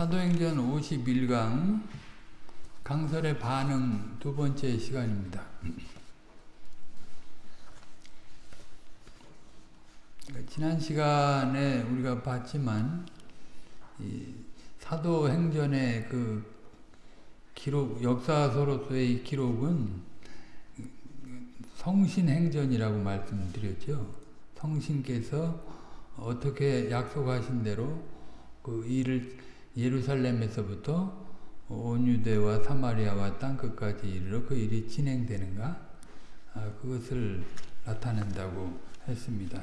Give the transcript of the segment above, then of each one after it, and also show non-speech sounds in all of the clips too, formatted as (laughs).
사도행전 51강 강설의 반응 두 번째 시간입니다. 지난 시간에 우리가 봤지만 사도행전의 그 기록 역사서로서의 기록은 성신행전이라고 말씀드렸죠. 성신께서 어떻게 약속하신 대로 그 일을 예루살렘에서부터 온 유대와 사마리아와 땅 끝까지 이르러 그 일이 진행되는가 아, 그것을 나타낸다고 했습니다.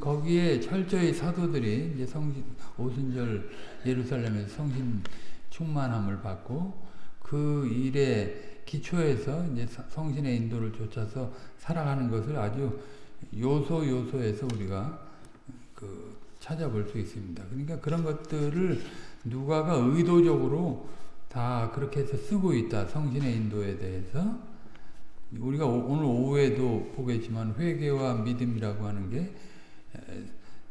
거기에 철저히 사도들이 이제 성신 오순절 예루살렘에서 성신 충만함을 받고 그 일에 기초에서 이제 성신의 인도를 쫓아서 살아가는 것을 아주 요소 요소에서 우리가 그 찾아볼 수 있습니다. 그러니까 그런 것들을 누가가 의도적으로 다 그렇게 해서 쓰고 있다. 성신의 인도에 대해서. 우리가 오늘 오후에도 보겠지만 회개와 믿음이라고 하는 게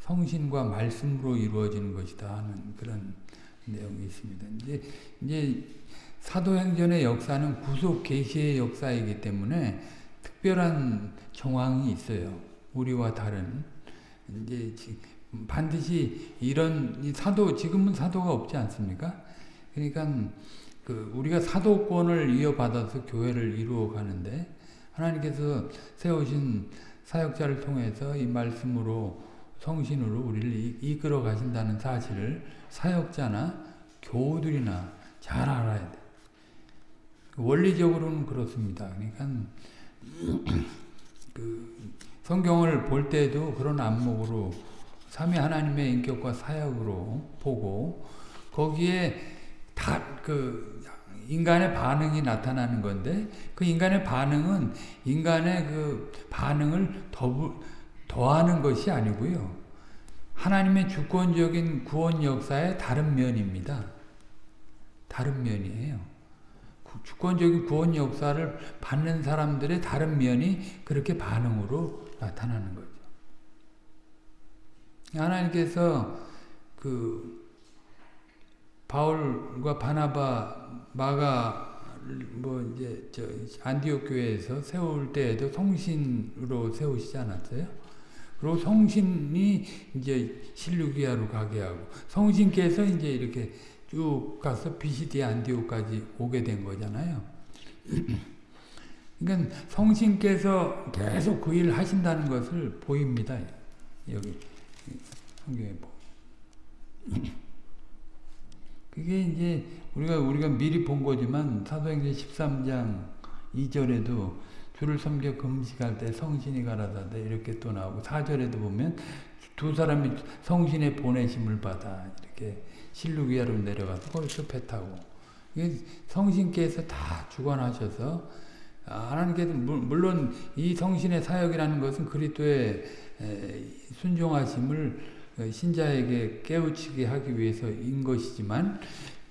성신과 말씀으로 이루어지는 것이다 하는 그런 내용이 있습니다. 이제, 이제 사도행전의 역사는 구속 계시의 역사이기 때문에 특별한 정황이 있어요. 우리와 다른 이제 반드시 이런 사도 지금은 사도가 없지 않습니까? 그러니까 그 우리가 사도권을 이어받아서 교회를 이루어 가는데 하나님께서 세우신 사역자를 통해서 이 말씀으로 성신으로 우리를 이끌어 가신다는 사실을 사역자나 교우들이나 잘 알아야 돼. 원리적으로는 그렇습니다. 그러니까 그 성경을 볼 때도 그런 안목으로 삼위 하나님의 인격과 사역으로 보고 거기에 다 그 인간의 반응이 나타나는 건데 그 인간의 반응은 인간의 그 반응을 더 더하는 것이 아니고요. 하나님의 주권적인 구원 역사의 다른 면입니다. 다른 면이에요. 주권적인 구원 역사를 받는 사람들의 다른 면이 그렇게 반응으로 나타나는 거죠. 하나님께서 그 바울과 바나바 마가 뭐 이제 저 안디옥 교회에서 세울 때에도 성신으로 세우시지 않았어요? 그리고 성신이 이제 실루기아로 가게 하고 성신께서 이제 이렇게 쭉 가서 비시디 안디옥까지 오게 된 거잖아요. 그러니까 성신께서 계속 그 일을 하신다는 것을 보입니다. 여기 성경에 보. (clears throat) 그게 이제 우리가 우리가 미리 본 거지만 사도행전 13장 2절에도 주를 섬겨 금식할 때 성신이 가라사대 이렇게 또 나오고 4절에도 보면 두 사람이 성신의 보내심을 받아 이렇게 실루기아로 내려가서 거기서 배 타고 성신께서 다 주관하셔서 하나님께서 물론 이 성신의 사역이라는 것은 그리스도의 순종하심을 신자에게 깨우치게 하기 위해서인 것이지만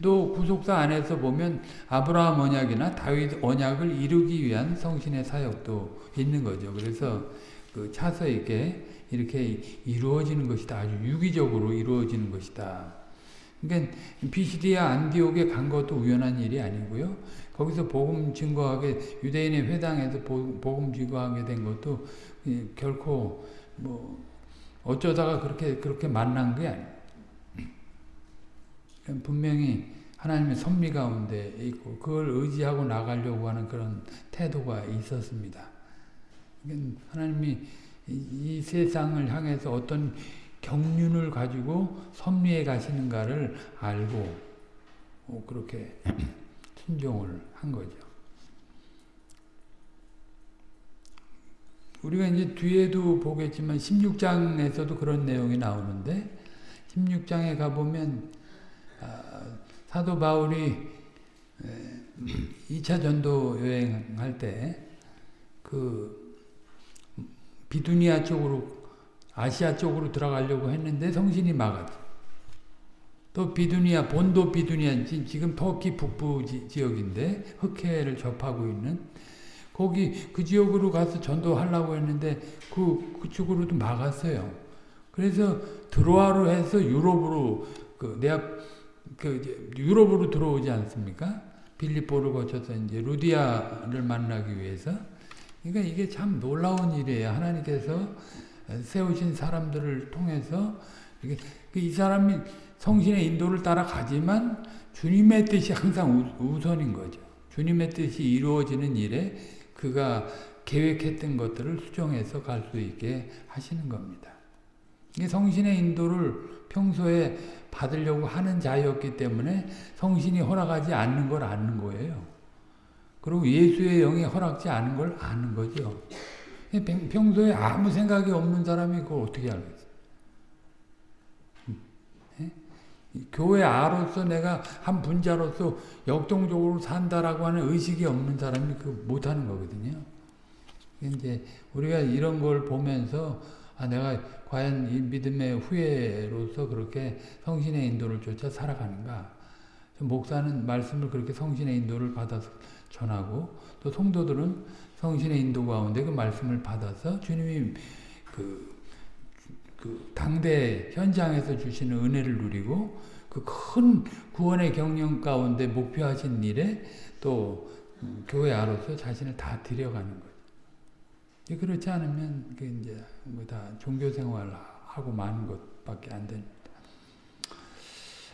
또 구속사 안에서 보면 아브라함 언약이나 다윗 언약을 이루기 위한 성신의 사역도 있는 거죠. 그래서 그 차서 있게 이렇게 이루어지는 것이다. 아주 유기적으로 이루어지는 것이다. 그러니까 비시디아 안디옥에 간 것도 우연한 일이 아니고요. 거기서 복음 증거하게 유대인의 회당에서 복음 증거하게 된 것도 결코 뭐 어쩌다가 그렇게 그렇게 만난 게 아니에요. 분명히 하나님의 섭리 가운데 있고 그걸 의지하고 나가려고 하는 그런 태도가 있었습니다. 하나님이 이 세상을 향해서 어떤 경륜을 가지고 섭리해 가시는가를 알고 그렇게 순종을 한 거죠. 우리가 이제 뒤에도 보겠지만 16장에서도 그런 내용이 나오는데 16장에 가보면 사도 바울이 2차 전도 여행할 때 그 비두니아 쪽으로 아시아 쪽으로 들어가려고 했는데 성신이 막았어. 또 비두니아 본도 비두니아 지금 터키 북부 지역인데 흑해를 접하고 있는 거기 그 지역으로 가서 전도하려고 했는데 그 그쪽으로도 막았어요. 그래서 드로아로 해서 유럽으로 그내 그 이제 유럽으로 들어오지 않습니까? 빌립보를 거쳐서 이제 루디아를 만나기 위해서. 그러니까 이게 참 놀라운 일이에요. 하나님께서 세우신 사람들을 통해서 이게 이 사람이 성신의 인도를 따라가지만 주님의 뜻이 항상 우선인 거죠. 주님의 뜻이 이루어지는 일에 그가 계획했던 것들을 수정해서 갈 수 있게 하시는 겁니다. 성신의 인도를 평소에 받으려고 하는 자였기 때문에 성신이 허락하지 않는 걸 아는 거예요. 그리고 예수의 영이 허락지 않은 걸 아는 거죠. 평소에 아무 생각이 없는 사람이 그걸 어떻게 알겠어요? 교회 아로서 내가 한 분자로서 역동적으로 산다라고 하는 의식이 없는 사람이 그 못하는 거거든요. 이제 우리가 이런 걸 보면서 아 내가 과연 이 믿음의 후예로서 그렇게 성신의 인도를 쫓아 살아가는가? 목사는 말씀을 그렇게 성신의 인도를 받아서 전하고 또 성도들은 성신의 인도 가운데 그 말씀을 받아서 주님이 그, 그 당대 현장에서 주시는 은혜를 누리고 그 큰 구원의 경영 가운데 목표하신 일에 또 교회 아로서 자신을 다 들여가는 거죠. 그렇지 않으면 그 이제 뭐 다 종교 생활 하고 마는 것밖에 안 됩니다.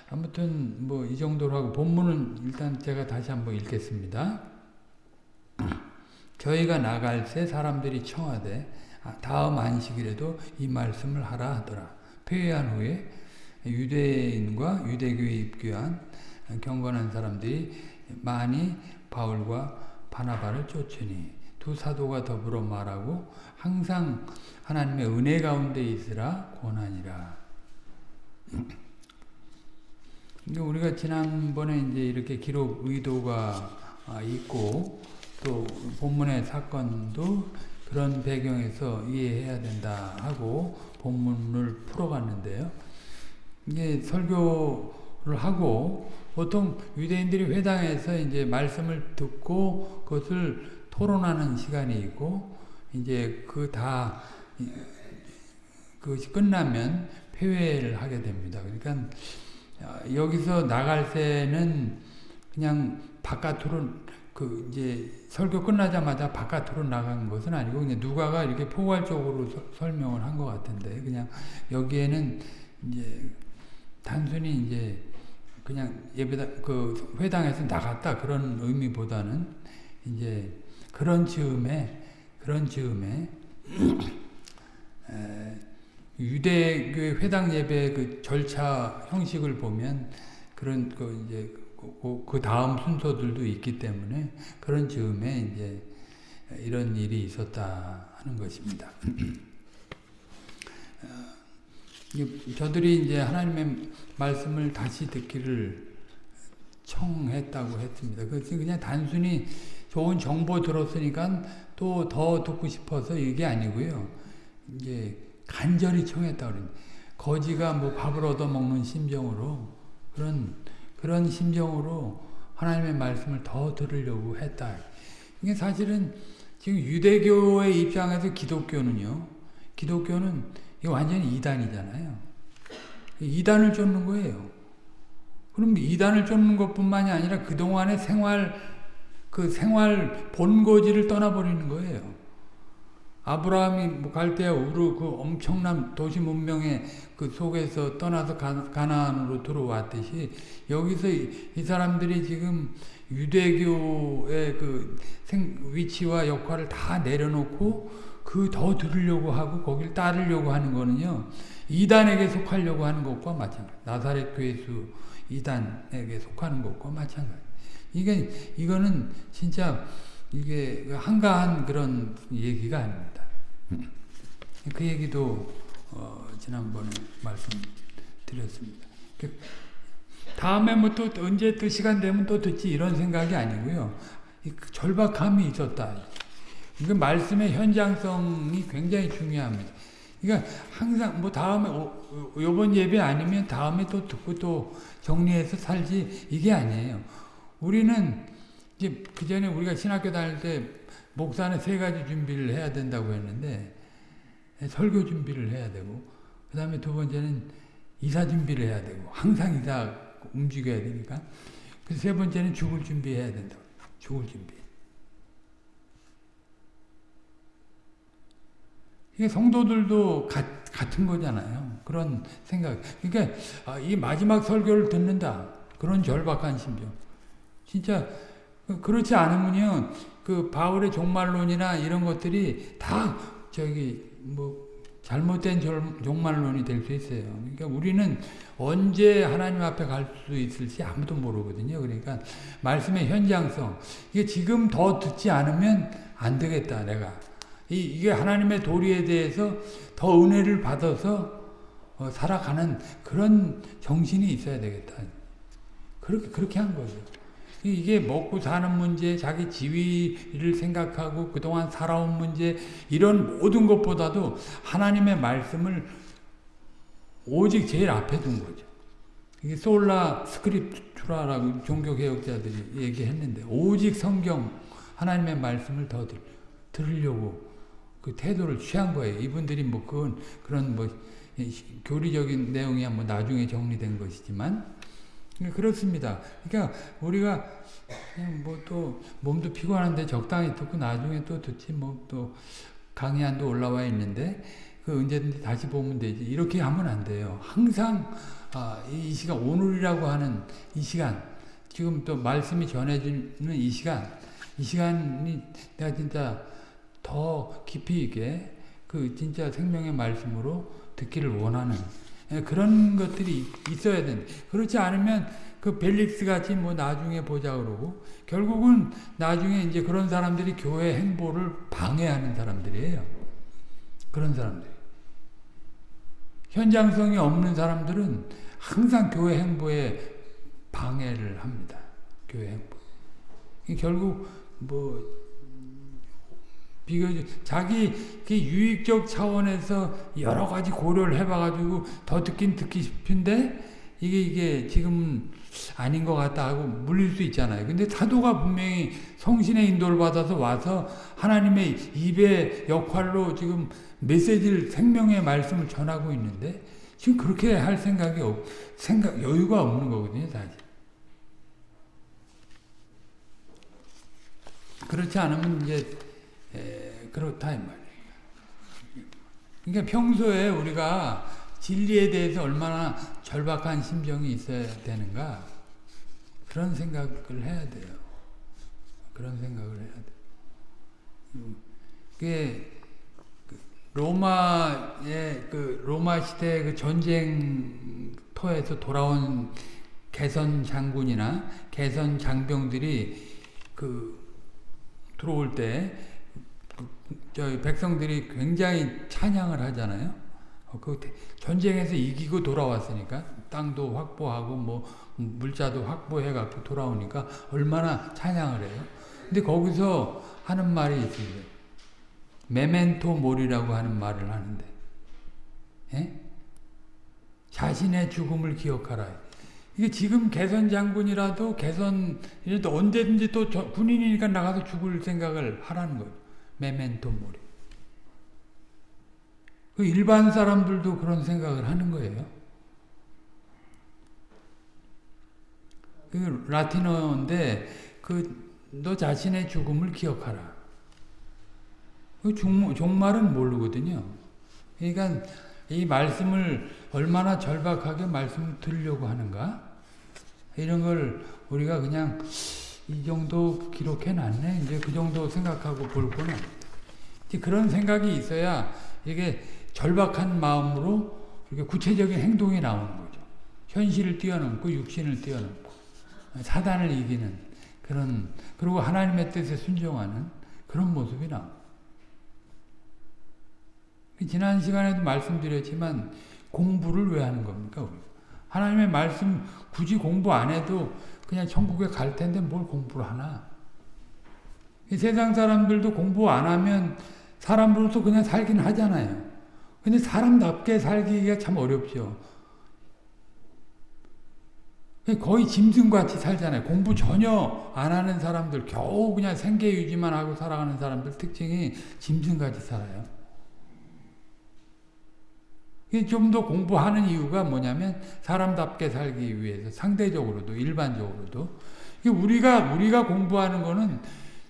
아무튼 뭐 이 정도로 하고 본문은 일단 제가 다시 한번 읽겠습니다. (clears throat) 저희가 나갈 때 사람들이 청하되 아, 다음 안식일에도 이 말씀을 하라 하더라. 폐회한 후에 유대인과 유대교에 입교한 경건한 사람들이 많이 바울과 바나바를 쫓으니 두 사도가 더불어 말하고 항상 하나님의 은혜 가운데 있으라 권하니라. 우리가 지난번에 이제 이렇게 기록 의도가 있고 또 본문의 사건도 그런 배경에서 이해해야 된다 하고 본문을 풀어갔는데요. 이게 설교를 하고 보통 유대인들이 회당에서 이제 말씀을 듣고 그것을 토론하는 시간이 있고 이제 그 다 그것이 끝나면 폐회를 하게 됩니다. 그러니까 여기서 나갈 때는 그냥 바깥으로 그 이제 설교 끝나자마자 바깥으로 나간 것은 아니고 그냥 누가가 이렇게 포괄적으로 서, 설명을 한 것 같은데 그냥 여기에는 이제 단순히 이제 그냥 예배당 그 회당에서 나갔다 그런 의미보다는 이제 그런 즈음에 그런 즈음에 (clears throat) 유대교의 회당 예배 그 절차 형식을 보면 그런 그 이제 그, 그 다음 순서들도 있기 때문에 그런 즈음에 이제 이런 일이 있었다 하는 것입니다. (clears throat) 저들이 이제 하나님의 말씀을 다시 듣기를 청했다고 했습니다. 그것이 그냥 단순히 좋은 정보 들었으니까 또 더 듣고 싶어서 이게 아니고요. 이제 간절히 청했다 그럽니다. 거지가 뭐 밥을 얻어 먹는 심정으로 그런 그런 심정으로 하나님의 말씀을 더 들으려고 했다. 이게 사실은 지금 유대교의 입장에서 기독교는요. 기독교는 완전히 이단이잖아요. 이단을 쫓는 거예요. 그럼 이단을 쫓는 것뿐만이 아니라 그동안의 생활, 그 생활 본거지를 떠나버리는 거예요. 아브라함이 뭐 갈대아 우르 그 엄청난 도시 문명의 그 속에서 떠나서 가나안으로 들어왔듯이 여기서 이, 이 사람들이 지금 유대교의 그 생, 위치와 역할을 다 내려놓고 그 더 들으려고 하고 거길 따르려고 하는 거는요. 이단에게 속하려고 하는 것과 마찬가지. 나사렛 괴수 이단에게 속하는 것과 마찬가지. 이게 이거는 진짜 이게 한가한 그런 얘기가 아닙니다. 그 얘기도 어, 지난번에 말씀드렸습니다. 그 다음에 뭐 또 언제 또 시간 되면 또 듣지 이런 생각이 아니고요. 그 절박함이 있었다. 이거 말씀의 현장성이 굉장히 중요합니다. 그러니까 항상 뭐 다음에 어, 요번 예배 아니면 다음에 또 듣고 또 정리해서 살지 이게 아니에요. 우리는 이제 그 전에 우리가 신학교 다닐 때 목사는 세 가지 준비를 해야 된다고 했는데 설교 준비를 해야 되고 그 다음에 두 번째는 이사 준비를 해야 되고 항상 이사 움직여야 되니까. 그 세 번째는 죽을 준비해야 된다. 죽을 준비. 이게 성도들도 가, 같은 거잖아요. 그런 생각. 그러니까 아, 이 마지막 설교를 듣는다. 그런 절박한 심정. 진짜 그렇지 않으면요. 그 바울의 종말론이나 이런 것들이 다 저기 뭐 잘못된 종말론이 될 수 있어요. 그러니까 우리는 언제 하나님 앞에 갈 수 있을지 아무도 모르거든요. 그러니까 말씀의 현장성. 이게 지금 더 듣지 않으면 안 되겠다, 내가. 이, 이게 하나님의 도리에 대해서 더 은혜를 받아서 어, 살아가는 그런 정신이 있어야 되겠다. 그렇게, 그렇게 한 거죠. 이게 먹고 사는 문제, 자기 지위를 생각하고 그동안 살아온 문제, 이런 모든 것보다도 하나님의 말씀을 오직 제일 앞에 둔 거죠. 이게 솔라 스크립투라라고 종교개혁자들이 얘기했는데, 오직 성경, 하나님의 말씀을 더 들, 들으려고 그 태도를 취한 거예요. 이분들이 뭐 그건 그런 뭐 교리적인 내용이야 뭐 나중에 정리된 것이지만 그렇습니다. 그러니까 우리가 뭐 또 몸도 피곤한데 적당히 듣고 나중에 또 듣지 뭐 또 강의안도 올라와 있는데 그 언제든지 다시 보면 되지 이렇게 하면 안 돼요. 항상 아, 이 시간 오늘이라고 하는 이 시간 지금 또 말씀이 전해지는 이 시간 이 시간이 내가 진짜 더 깊이 있게 그 진짜 생명의 말씀으로 듣기를 원하는 예, 그런 것들이 있어야 된다. 그렇지 않으면 그 벨릭스 같이 뭐 나중에 보자 그러고 결국은 나중에 이제 그런 사람들이 교회 행보를 방해하는 사람들이에요. 그런 사람들. 현장성이 없는 사람들은 항상 교회 행보에 방해를 합니다. 교회 행보. 결국 뭐 비교적 자기 유익적 차원에서 여러 가지 고려를 해봐가지고 더 듣긴 듣기 싶은데 이게 이게 지금 아닌 것 같다 하고 물릴 수 있잖아요. 근데 사도가 분명히 성신의 인도를 받아서 와서 하나님의 입의 역할로 지금 메시지를 생명의 말씀을 전하고 있는데 지금 그렇게 할 생각이 없, 생각 여유가 없는 거거든요, 사실. 그렇지 않으면 이제 에, 그렇다 이 말이에요. 그러니까 평소에 우리가 진리에 대해서 얼마나 절박한 심정이 있어야 되는가 그런 생각을 해야 돼요. 그런 생각을 해야 돼. 그게 로마의 그 로마 시대 그 전쟁터에서 돌아온 개선 장군이나 개선 장병들이 그 들어올 때 저희 백성들이 굉장히 찬양을 하잖아요. 어, 그 전쟁에서 이기고 돌아왔으니까 땅도 확보하고 뭐 물자도 확보해 갖고 돌아오니까 얼마나 찬양을 해요. 근데 거기서 하는 말이 있습니다. 메멘토 모리라고 하는 말을 하는데, 예? 자신의 죽음을 기억하라. 이게 지금 개선 장군이라도 개선 언제든지 또 군인이니까 나가서 죽을 생각을 하라는 거예요. 메멘토 모리. 그 일반 사람들도 그런 생각을 하는 거예요. 그 라틴어인데 그 너 자신의 죽음을 기억하라. 그 종, 종말은 모르거든요. 그러니까 이 말씀을 얼마나 절박하게 말씀을 들으려고 하는가 이런 걸 우리가 그냥 이 정도 기록해 놨네 이제 그 정도 생각하고 볼 거는 그런 생각이 있어야 이게 절박한 마음으로 이렇게 구체적인 행동이 나오는 거죠. 현실을 뛰어넘고 육신을 뛰어넘고 사단을 이기는 그런 그리고 하나님의 뜻에 순종하는 그런 모습이 나옵니다. 지난 시간에도 말씀드렸지만 공부를 왜 하는 겁니까? 하나님의 말씀 굳이 공부 안 해도 그냥 천국에 갈 텐데 뭘 공부를 하나? 세상 사람들도 공부 안 하면 사람으로서 그냥 살긴 하잖아요. 근데 사람답게 살기가 참 어렵죠. 거의 짐승같이 살잖아요. 공부 전혀 안 하는 사람들, 겨우 그냥 생계 유지만 하고 살아가는 사람들 특징이 짐승같이 살아요. 좀 더 공부하는 이유가 뭐냐면 사람답게 살기 위해서 상대적으로도 일반적으로도 우리가 우리가 공부하는 거는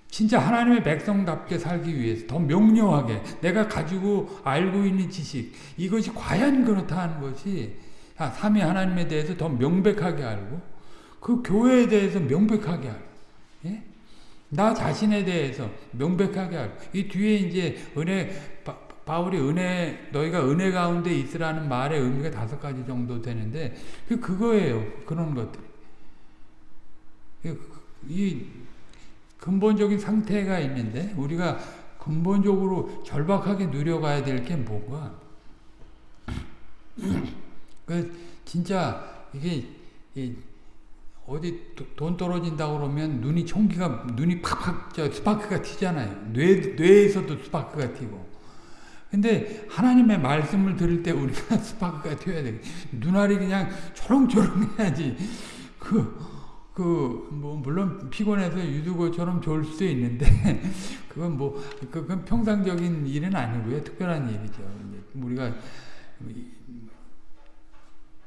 진짜 하나님의 백성답게 살기 위해서 더 명료하게 내가 가지고 알고 있는 지식 이것이 과연 그렇다 하는 것이 아, 삼위 하나님에 대해서 더 명백하게 알고 그 교회에 대해서 명백하게 알고 예? 나 자신에 대해서 명백하게 알고 이 뒤에 이제 은혜 바울이 은혜 너희가 은혜 가운데 있으라는 말의 의미가 다섯 가지 정도 되는데 그 그거예요 그런 것들 이 근본적인 상태가 있는데 우리가 근본적으로 절박하게 누려가야 될 게 뭔가 (clears throat) 그 진짜 이게 어디 돈 떨어진다고 그러면 눈이 총기가 눈이 팍팍 저 스파크가 튀잖아요. 뇌 뇌에서도 스파크가 튀고. 근데 하나님의 말씀을 들을 때 우리가 (laughs) 스파크가 튀어야 돼. 눈알이 그냥 초롱초롱해야지. 그 그, 뭐, 물론 피곤해서 유두고처럼 졸 수도 있는데, (laughs) 그건 뭐, 그건 평상적인 일은 아니고요. 특별한 일이죠. 우리가,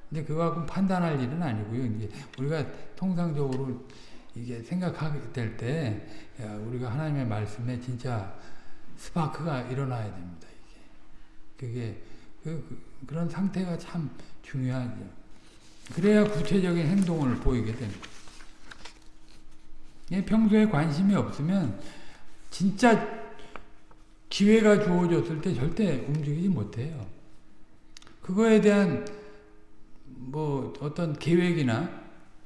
이제 그거 갖고 판단할 일은 아니고요. 이제 우리가 통상적으로 이게 생각하게 될 때, 우리가 하나님의 말씀에 진짜 스파크가 일어나야 됩니다. 그게, 그, 그런 상태가 참 중요하죠. 그래야 구체적인 행동을 보이게 됩니다. 평소에 관심이 없으면 진짜 기회가 주어졌을 때 절대 움직이지 못해요. 그거에 대한 뭐 어떤 계획이나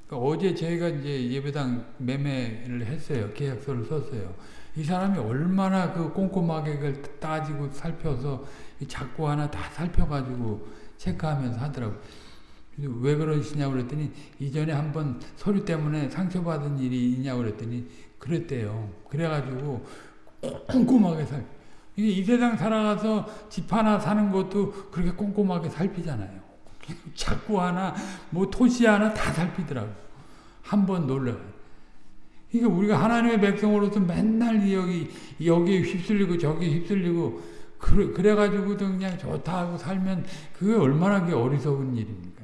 그러니까 어제 저희가 이제 예배당 매매를 했어요. 계약서를 썼어요. 이 사람이 얼마나 그 꼼꼼하게 그걸 따지고 살펴서 작고 하나 다 살펴가지고 체크하면서 하더라고요. 왜 그러시냐고 그랬더니 이전에 한번 서류 때문에 상처받은 일이 있냐고 그랬더니 그랬대요. 그래가지고 꼼꼼하게 살. 이게 이 세상 살아가서 집 하나 사는 것도 그렇게 꼼꼼하게 살피잖아요. (laughs) 자꾸 하나, 뭐 토시 하나 다 살피더라고. 한 번 놀래. 그러니까 우리가 하나님의 백성으로서 맨날 여기, 여기에 휩쓸리고 저기 휩쓸리고, 그래, 그래가지고도 그냥 좋다 하고 살면 그게 얼마나 어리석은 일입니까?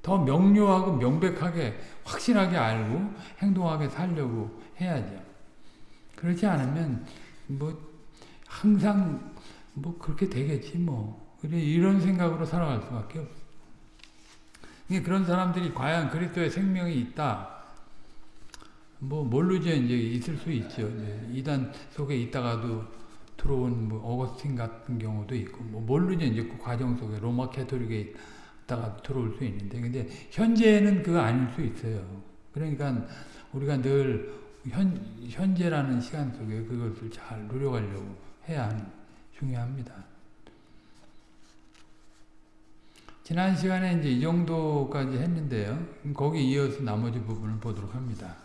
더 명료하고 명백하게 확실하게 알고 행동하게 살려고 해야죠. 그렇지 않으면 뭐 항상 뭐 그렇게 되겠지 뭐. 이런 생각으로 살아갈 수밖에 없어. 그런 사람들이 과연 그리스도의 생명이 있다. 뭐 모르죠. 이제 있을 수 있죠. 이단 속에 있다가도 들어온 뭐 어거스틴 같은 경우도 있고 뭐 모르죠. 이제 그 과정 속에 로마 캐토릭에 다가 들어올 수 있는데 근데 현재는 그거 아닐 수 있어요. 그러니까 우리가 늘 현, 현재라는 시간 속에 그것을 잘 누려가려고 해야 하는 중요합니다. 지난 시간에 이제 이 정도까지 했는데요. 거기 이어서 나머지 부분을 보도록 합니다.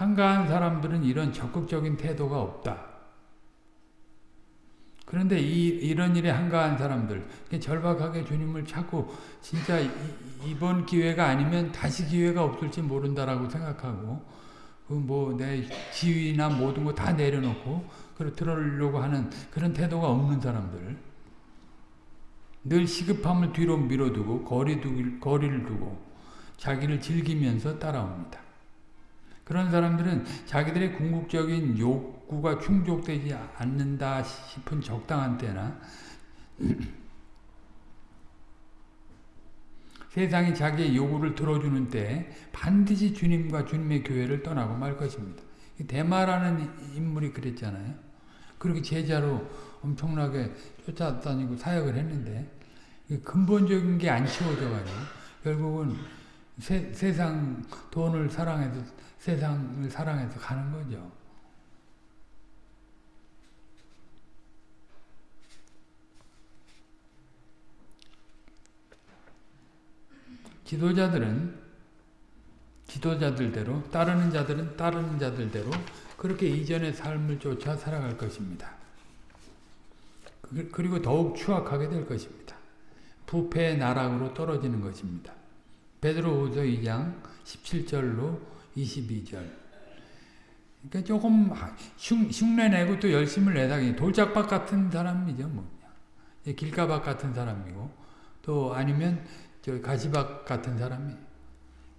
한가한 사람들은 이런 적극적인 태도가 없다. 그런데 이, 이런 일에 한가한 사람들, 절박하게 주님을 찾고 진짜 이, 이번 기회가 아니면 다시 기회가 없을지 모른다라고 생각하고 그 뭐 내 지위나 모든 거 다 내려놓고 그걸 들으려고 하는 그런 태도가 없는 사람들 늘 시급함을 뒤로 밀어두고 거리 두, 거리를 두고 자기를 즐기면서 따라옵니다. 그런 사람들은 자기들의 궁극적인 욕구가 충족되지 않는다 싶은 적당한 때나 (clears throat) 세상이 자기의 요구를 들어주는 때 반드시 주님과 주님의 교회를 떠나고 말 것입니다. 대마라는 인물이 그랬잖아요. 그렇게 제자로 엄청나게 쫓아다니고 사역을 했는데 근본적인 게 안 치워져가지고 결국은 세, 세상 돈을 사랑해서 세상을 사랑해서 가는 거죠. 지도자들은 지도자들대로 따르는 자들은 따르는 자들대로 그렇게 이전의 삶을 쫓아 살아갈 것입니다. 그리고 더욱 추악하게 될 것입니다. 부패의 나락으로 떨어지는 것입니다. 베드로후서 2장 17절로 22절 그러니까 조금 흉, 흉내내고 또 열심을 내다 돌짝박 같은 사람이죠. 뭐. 길가박 같은 사람이고 또 아니면 저 가시박 같은 사람이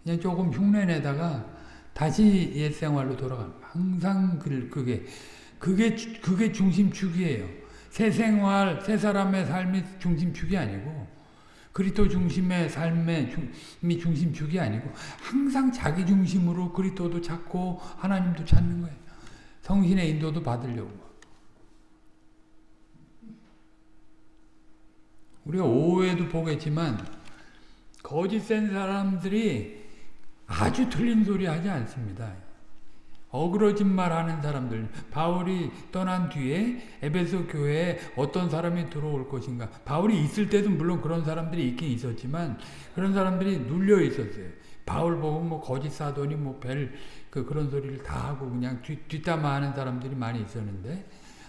그냥 조금 흉내내다가 다시 옛 생활로 돌아가는 항상 그게 그게 그게 중심축이에요. 새 생활, 새 사람의 삶이 중심축이 아니고 그리스도 중심의 삶의 중이 중심축이 아니고 항상 자기 중심으로 그리스도도 찾고 하나님도 찾는 거예요. 성신의 인도도 받으려고. 우리가 오후에도 보겠지만 거짓 센 사람들이 아주 틀린 소리 하지 않습니다. 어그러진 말 하는 사람들. 바울이 떠난 뒤에 에베소 교회에 어떤 사람이 들어올 것인가. 바울이 있을 때도 물론 그런 사람들이 있긴 있었지만 그런 사람들이 눌려 있었어요. 바울 보고 뭐 거짓 사도니 뭐벨 그 그런 소리를 다 하고 그냥 뒤, 뒷담화하는 사람들이 많이 있었는데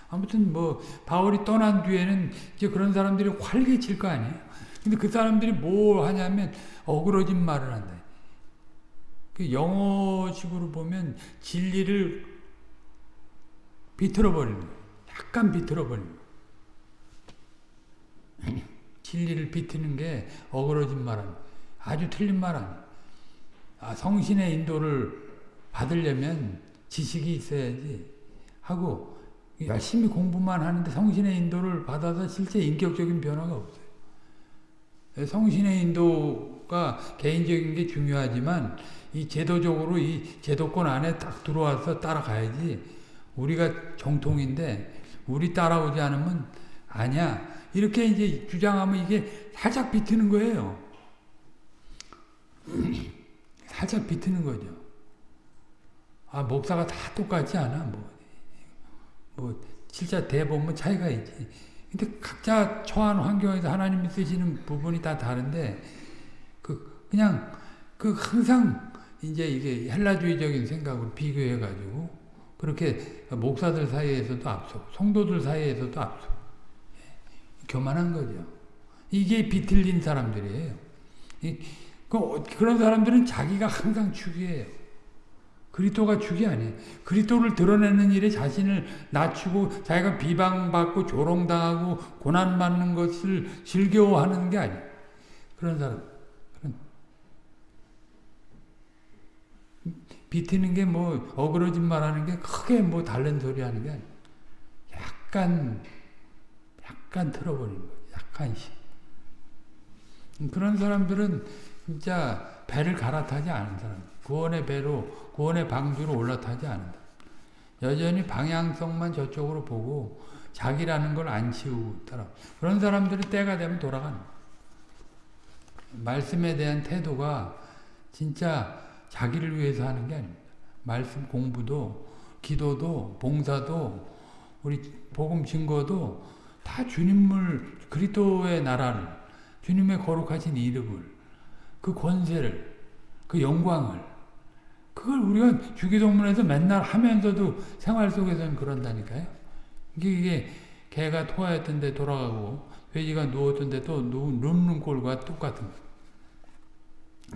아무튼 뭐 바울이 떠난 뒤에는 이제 그런 사람들이 활개칠 거 아니에요. 근데 그 사람들이 뭐 하냐면 어그러진 말을 한다. 그 영어식으로 보면 진리를 비틀어 버리는 거예요. 약간 비틀어 버리는 거예요. (clears throat) 진리를 비트는 게 어그러진 말 아니에요. 아주 틀린 말 아니에요. 아, 성신의 인도를 받으려면 지식이 있어야지 하고 열심히 공부만 하는데 성신의 인도를 받아서 실제 인격적인 변화가 없어요. 성신의 인도가 개인적인 게 중요하지만 이 제도적으로 이 제도권 안에 딱 들어와서 따라가야지 우리가 정통인데 우리 따라오지 않으면 아니야. 이렇게 이제 주장하면 이게 살짝 비트는 거예요. (clears throat) 살짝 비트는 거죠. 아 목사가 다 똑같지 않아? 뭐, 뭐 진짜 대보면 차이가 있지 근데 각자 처한 환경에서 하나님이 쓰시는 부분이 다 다른데 그 그냥 그 항상 이제 이게 헬라주의적인 생각으로 비교해 가지고 그렇게 목사들 사이에서도 앞서 성도들 사이에서도 앞서 예, 교만한 거죠. 이게 비틀린 사람들이에요. 이, 그, 그런 사람들은 자기가 항상 축이에요. 그리스도가 축이 아니에요. 그리스도를 드러내는 일에 자신을 낮추고 자기가 비방받고 조롱당하고 고난받는 것을 즐겨하는 게 아니에요. 그런 사람. 비티는 게 뭐 어그러진 말하는 게 크게 뭐 다른 소리 하는 게 아니야. 약간 약간 틀어버리는 거 약간씩. 그런 사람들은 진짜 배를 갈아타지 않은 사람. 구원의 배로 구원의 방주로 올라타지 않는다. 여전히 방향성만 저쪽으로 보고 자기라는 걸 안 치우고 따라. 그런 사람들이 때가 되면 돌아가는 말씀에 대한 태도가 진짜 자기를 위해서 하는 게 아닙니다. 말씀 공부도 기도도 봉사도 우리 복음 증거도 다 주님을 그리스도의 나라를 주님의 거룩하신 이름을 그 권세를 그 영광을 그걸 우리가 주기도문에서 맨날 하면서도 생활 속에서는 그런다니까요. 이게, 개가 토하였던 데 돌아가고 돼지가 누웠던 데또 눕는 꼴과 똑같은 거.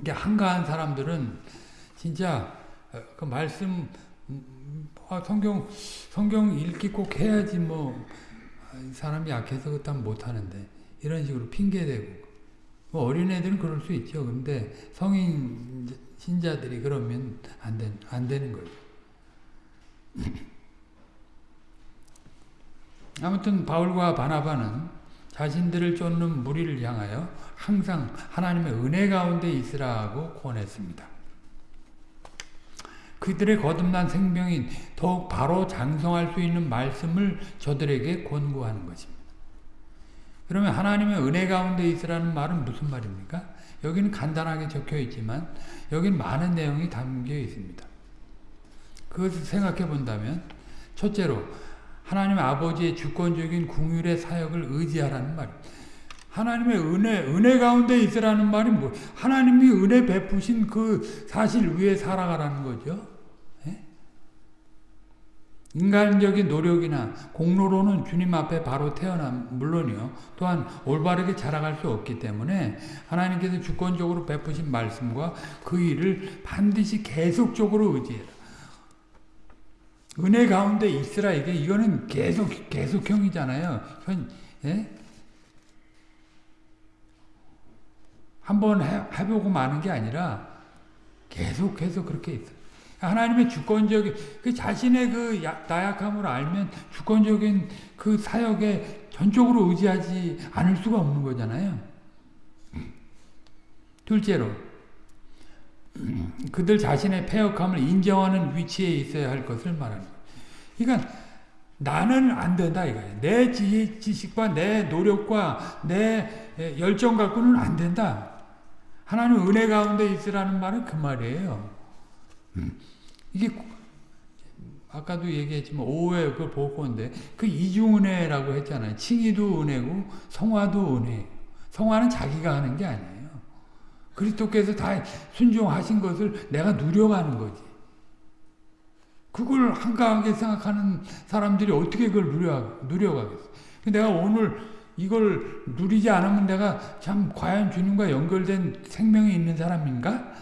이게 한가한 사람들은 진짜 어, 그 말씀 음, 아, 성경 성경 읽기 꼭 해야지 뭐 사람이 약해서 그딴 못 하는데 이런 식으로 핑계대고 뭐 어린애들은 그럴 수 있죠. 근데 성인 신자들이 그러면 안, 된, 안 되는 거죠. (clears throat) 아무튼 바울과 바나바는 자신들을 쫓는 무리를 향하여 항상 하나님의 은혜 가운데 있으라고 권했습니다. 그들의 거듭난 생명이 더욱 바로 장성할 수 있는 말씀을 저들에게 권고하는 것입니다. 그러면 하나님의 은혜 가운데 있으라는 말은 무슨 말입니까? 여기는 간단하게 적혀 있지만 여기는 많은 내용이 담겨 있습니다. 그것을 생각해 본다면 첫째로 하나님 아버지의 주권적인 궁율의 사역을 의지하라는 말입니다. 하나님의 은혜, 은혜 가운데 있으라는 말이 뭐, 하나님이 은혜 베푸신 그 사실 위에 살아가라는 거죠. 예? 인간적인 노력이나 공로로는 주님 앞에 바로 태어난 물론이요. 또한 올바르게 자라갈 수 없기 때문에 하나님께서 주권적으로 베푸신 말씀과 그 일을 반드시 계속적으로 의지해라. 은혜 가운데 있으라 이게 이거는 계속 계속형이잖아요. 현 예? 한번 해보고 마는 게 아니라 계속해서 그렇게 있어. 하나님의 주권적인 그 자신의 그 나약함을 알면 주권적인 그 사역에 전적으로 의지하지 않을 수가 없는 거잖아요. 둘째로 그들 자신의 패역함을 인정하는 위치에 있어야 할 것을 말합니다. 그러니까 나는 안 된다 이거예요. 내 지식과 내 노력과 내 열정 갖고는 안 된다. 하나님 은혜 가운데 있으라는 말은 그 말이에요. 이게 아까도 얘기했지만 오해 그 복고인데 그 이중은혜라고 했잖아요. 칭의도 은혜고 성화도 은혜. 성화는 자기가 하는 게 아니에요. 그리스도께서 다 순종하신 것을 내가 누려가는 거지. 그걸 한가하게 생각하는 사람들이 어떻게 그걸 누려, 누려가겠어. 내가 오늘 이걸 누리지 않으면 내가 참 과연 주님과 연결된 생명이 있는 사람인가?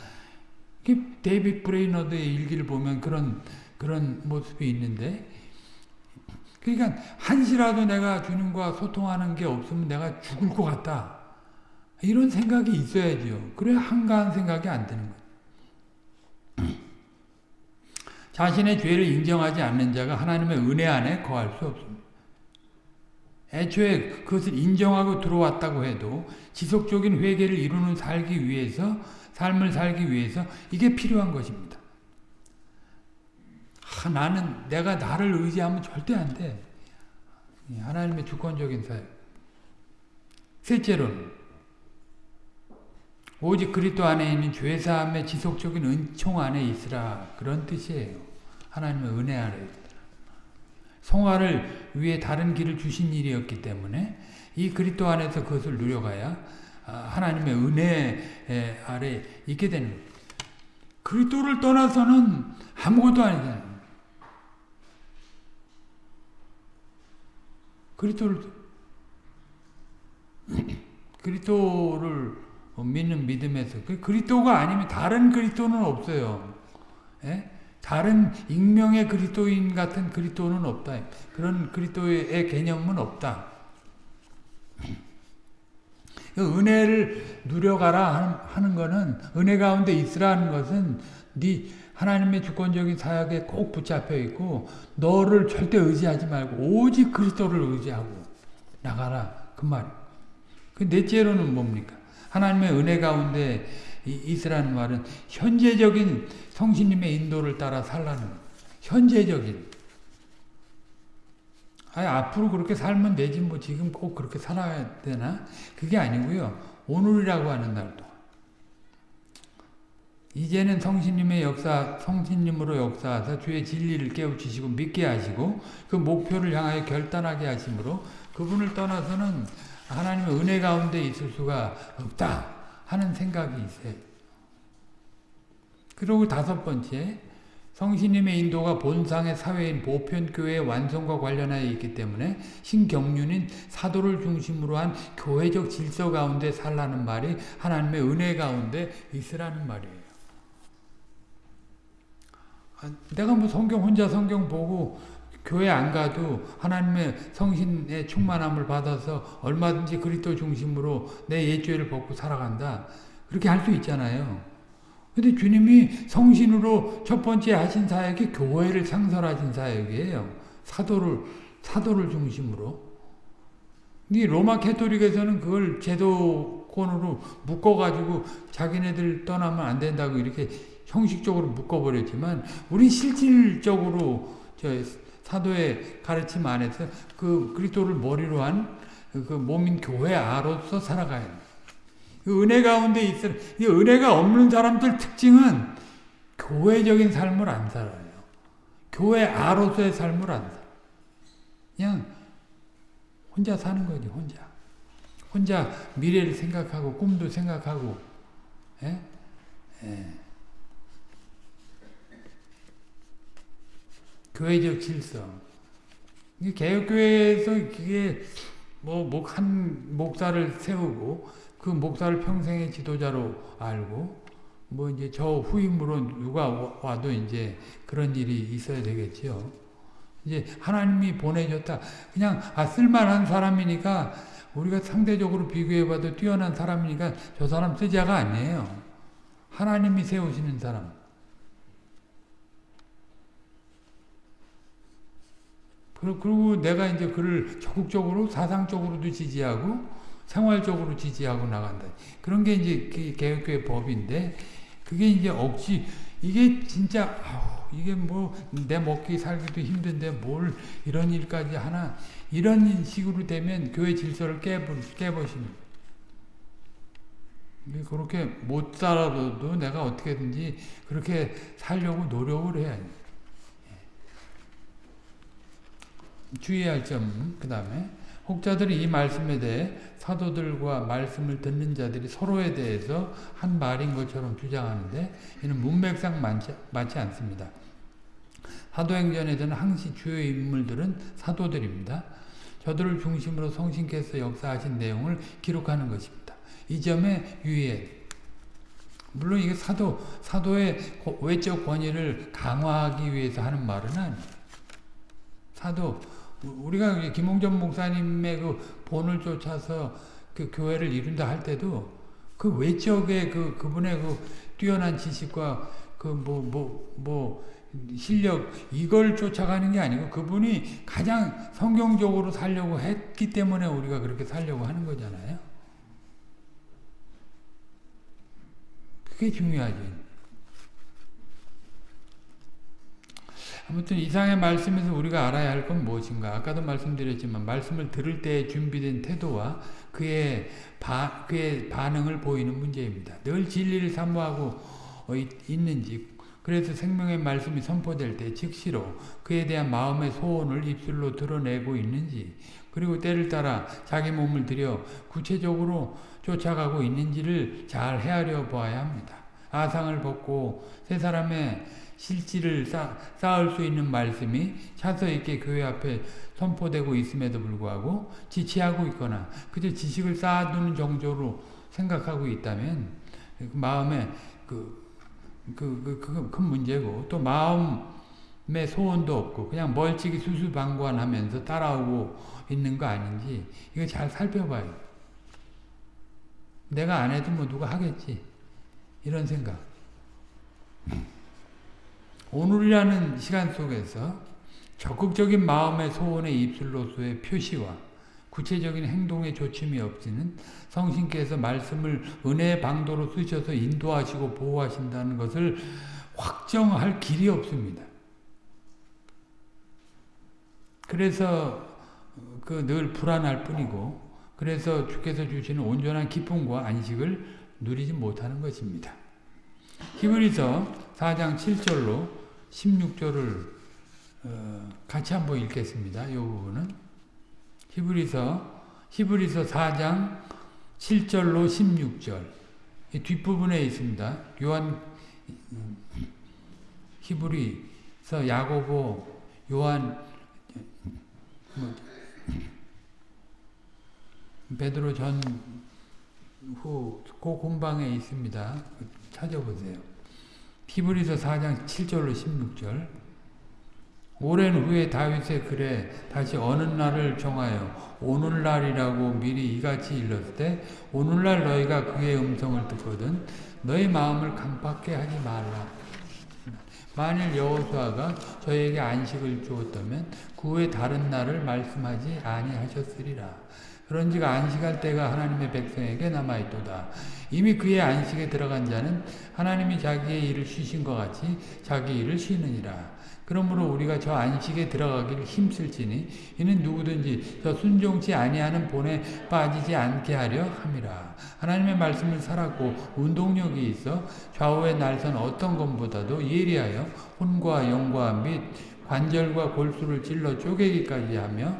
데이빗 브레이너드의 일기를 보면 그런 그런 모습이 있는데 그러니까 한시라도 내가 주님과 소통하는 게 없으면 내가 죽을 것 같다. 이런 생각이 있어야죠. 그래야 한가한 생각이 안 드는 거예요. (clears throat) 자신의 죄를 인정하지 않는 자가 하나님의 은혜 안에 거할 수 없습니다. 애초에 그것을 인정하고 들어왔다고 해도 지속적인 회개를 이루는 살기 위해서 삶을 살기 위해서 이게 필요한 것입니다. 아, 나는 내가 나를 의지하면 절대 안 돼. 하나님의 주권적인 사역. 셋째로는 오직 그리스도 안에 있는 죄사함의 지속적인 은총 안에 있으라 그런 뜻이에요. 하나님의 은혜 아래 성화를 위해 다른 길을 주신 일이었기 때문에 이 그리스도 안에서 그것을 누려가야 아, 하나님의 은혜 아래 있게 되는. 그리스도를 떠나서는 아무것도 아니잖아요. 그리스도를 (clears throat) 그리스도를 믿는 믿음에서 그 그리스도가 아니면 다른 그리스도는 없어요. 예? 다른 익명의 그리스도인 같은 그리스도는 없다. 그런 그리스도의 개념은 없다. (clears throat) 그 은혜를 누려가라 하는 것은 은혜 가운데 있으라는 것은 네 하나님의 주권적인 사역에 꼭 붙잡혀 있고 너를 절대 의지하지 말고 오직 그리스도를 의지하고 나가라 그 말. 그 넷째로는 뭡니까? 하나님의 은혜 가운데 있으라는 말은 현재적인 성신님의 인도를 따라 살라는 현재적인 아니, 앞으로 그렇게 살면 되지 뭐 지금 꼭 그렇게 살아야 되나? 그게 아니고요. 오늘이라고 하는 날도. 이제는 성신님의 역사, 성신님으로 역사하사 주의 진리를 깨우치시고 믿게 하시고 그 목표를 향하여 결단하게 하심으로 그분을 떠나서는 하나님의 은혜 가운데 있을 수가 없다 하는 생각이 있어요. 그리고 다섯 번째 성신님의 인도가 본상의 사회인 보편교회의 완성과 관련하여 있기 때문에 신경륜인 사도를 중심으로 한 교회적 질서 가운데 살라는 말이 하나님의 은혜 가운데 있으라는 말이에요. 아, 내가 뭐 성경 혼자 성경 보고 교회 안 가도 하나님의 성신의 충만함을 받아서 얼마든지 그리스도 중심으로 내 옛죄를 벗고 살아간다. 그렇게 할 수 있잖아요. 근데 주님이 성신으로 첫 번째 하신 사역이 교회를 창설하신 사역이에요. 사도를, 사도를 중심으로. 이 로마 캐토릭에서는 그걸 제도권으로 묶어가지고 자기네들 떠나면 안 된다고 이렇게 형식적으로 묶어버렸지만, 우리 실질적으로 저 사도의 가르침 안에서 그 그리스도를 머리로 한 그 몸인 교회 아로서 살아가야 돼. 그 은혜 가운데 있어 이 은혜가 없는 사람들 특징은 교회적인 삶을 안 살아요. 교회 아로서의 삶을 안 살아. 그냥 혼자 사는 거지, 혼자. 혼자 미래를 생각하고 꿈도 생각하고, 예? 예. 교회적 질서. 개혁교회에서 그게 뭐, 목, 한 목사를 세우고, 그 목사를 평생의 지도자로 알고 뭐 이제 저 후임으로 누가 와도 이제 그런 일이 있어야 되겠죠. 이제 하나님이 보내줬다. 그냥 아 쓸만한 사람이니까 우리가 상대적으로 비교해봐도 뛰어난 사람이니까 저 사람 쓰자가 아니에요. 하나님이 세우시는 사람. 그리고 내가 이제 그를 적극적으로 사상적으로도 지지하고 생활적으로 지지하고 나간다. 그런 게 이제 개혁교회 법인데 그게 이제 억지 이게 진짜 아우 이게 뭐 내 먹기 살기도 힘든데 뭘 이런 일까지 하나 이런 식으로 되면 교회 질서를 깨버, 깨버리는 그렇게 못 살아도 내가 어떻게든지 그렇게 살려고 노력을 해야 돼. 주의할 점, 그 다음에 혹자들이 이 말씀에 대해 사도들과 말씀을 듣는 자들이 서로에 대해서 한 말인 것처럼 주장하는데 이는 문맥상 맞지, 않습니다. 사도행전에서는 항시 주요 인물들은 사도들입니다. 저들을 중심으로 성신께서 역사하신 내용을 기록하는 것입니다. 이 점에 유의해 물론 이게 사도, 사도의 외적 권위를 강화하기 위해서 하는 말은 아니에요. 사도, 우리가 김홍전 목사님의 그 본을 쫓아서 그 교회를 이룬다 할 때도 그 외적의 그 그분의 그 뛰어난 지식과 그 뭐 뭐 뭐 실력 이걸 쫓아가는 게 아니고 그분이 가장 성경적으로 살려고 했기 때문에 우리가 그렇게 살려고 하는 거잖아요. 그게 중요하지. 아무튼 이상의 말씀에서 우리가 알아야 할 건 무엇인가? 아까도 말씀드렸지만 말씀을 들을 때 준비된 태도와 그의 바, 그의 반응을 보이는 문제입니다. 늘 진리를 사모하고 있는지 그래서 생명의 말씀이 선포될 때 즉시로 그에 대한 마음의 소원을 입술로 드러내고 있는지 그리고 때를 따라 자기 몸을 들여 구체적으로 쫓아가고 있는지를 잘 헤아려 보아야 합니다. 아상을 벗고 세 사람의 실질을 쌓, 쌓을 수 있는 말씀이 차서 있게 교회 앞에 선포되고 있음에도 불구하고 지치하고 있거나 그저 지식을 쌓아두는 정도로 생각하고 있다면 그 마음에 그, 그, 그, 그, 큰 문제고 또 마음의 소원도 없고 그냥 멀찍이 수수방관하면서 따라오고 있는 거 아닌지 이거 잘 살펴봐요. 내가 안 해도 뭐 누가 하겠지. 이런 생각. 오늘이라는 시간 속에서 적극적인 마음의 소원의 입술로서의 표시와 구체적인 행동의 조침이 없이는 성신께서 말씀을 은혜의 방도로 쓰셔서 인도하시고 보호하신다는 것을 확정할 길이 없습니다. 그래서 그 늘 불안할 뿐이고 그래서 주께서 주시는 온전한 기쁨과 안식을 누리지 못하는 것입니다. 히브리서 4장 7절로 16절을 어, 같이 한번 읽겠습니다. 이 부분은 히브리서 히브리서 4장 7절로 16절 뒷부분에 있습니다. 요한 히브리서 야고보 요한 뭐, 베드로 전후 그 공방에 있습니다. 찾아보세요. 히브리서 4장 7절로 16절 오랜 후에 다윗의 글에 다시 어느 날을 정하여 오늘날이라고 미리 이같이 일렀을 때 오늘날 너희가 그의 음성을 듣거든 너희 마음을 강팍게 하지 말라. 만일 여호수아가 저에게 안식을 주었다면 그 후에 다른 날을 말씀하지 아니하셨으리라. 그런즉 안식할 때가 하나님의 백성에게 남아있도다. 이미 그의 안식에 들어간 자는 하나님이 자기의 일을 쉬신 것 같이 자기 일을 쉬느니라. 그러므로 우리가 저 안식에 들어가기를 힘쓸지니 이는 누구든지 저 순종치 아니하는 본에 빠지지 않게 하려 함이라. 하나님의 말씀을 살았고 운동력이 있어 좌우의 날선 어떤 것보다도 예리하여 혼과 영과 및 관절과 골수를 찔러 쪼개기까지 하며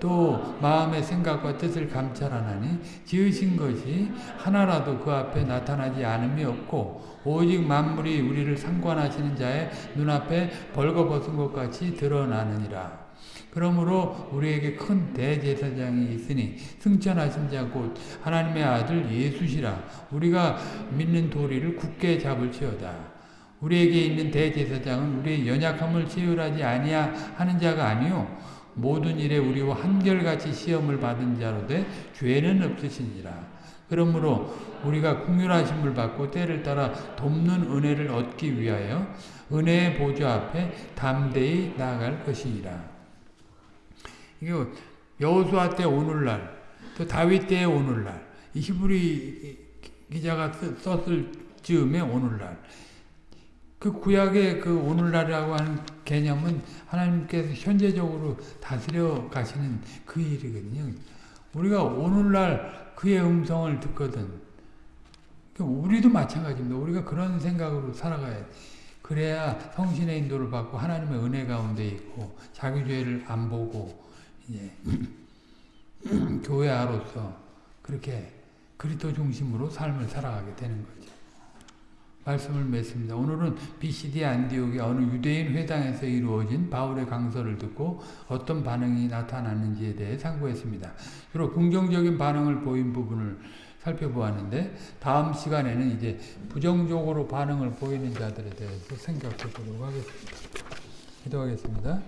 또 마음의 생각과 뜻을 감찰하나니 지으신 것이 하나라도 그 앞에 나타나지 않음이 없고 오직 만물이 우리를 상관하시는 자의 눈앞에 벌거벗은 것 같이 드러나느니라. 그러므로 우리에게 큰 대제사장이 있으니 승천하신 자 곧 하나님의 아들 예수시라 우리가 믿는 도리를 굳게 잡을지어다. 우리에게 있는 대제사장은 우리의 연약함을 체휼하지 아니야 하는 자가 아니요 모든 일에 우리와 한결같이 시험을 받은 자로 돼 죄는 없으시니라. 그러므로 우리가 궁휼하심을 받고 때를 따라 돕는 은혜를 얻기 위하여 은혜의 보좌 앞에 담대히 나아갈 것이니라. 이게 여호수아 때 오늘날 또 다윗 때의 오늘날 이 히브리 기자가 썼을 즈음에 오늘날 그 구약의 그 오늘날이라고 하는 개념은 하나님께서 현재적으로 다스려 가시는 그 일이거든요. 우리가 오늘날 그의 음성을 듣거든. 우리도 마찬가지입니다. 우리가 그런 생각으로 살아가야 돼. 그래야 성신의 인도를 받고 하나님의 은혜 가운데 있고 자기 죄를 안 보고 이제 (clears throat) 교회아로서 그렇게 그리스도 중심으로 삶을 살아가게 되는 거죠. 말씀을 맺습니다. 오늘은 BCD 안디옥의 어느 유대인 회당에서 이루어진 바울의 강서를 듣고 어떤 반응이 나타났는지에 대해 상고했습니다. 주로 긍정적인 반응을 보인 부분을 살펴보았는데 다음 시간에는 이제 부정적으로 반응을 보이는 자들에 대해서 생각해 보도록 하겠습니다. 기도하겠습니다.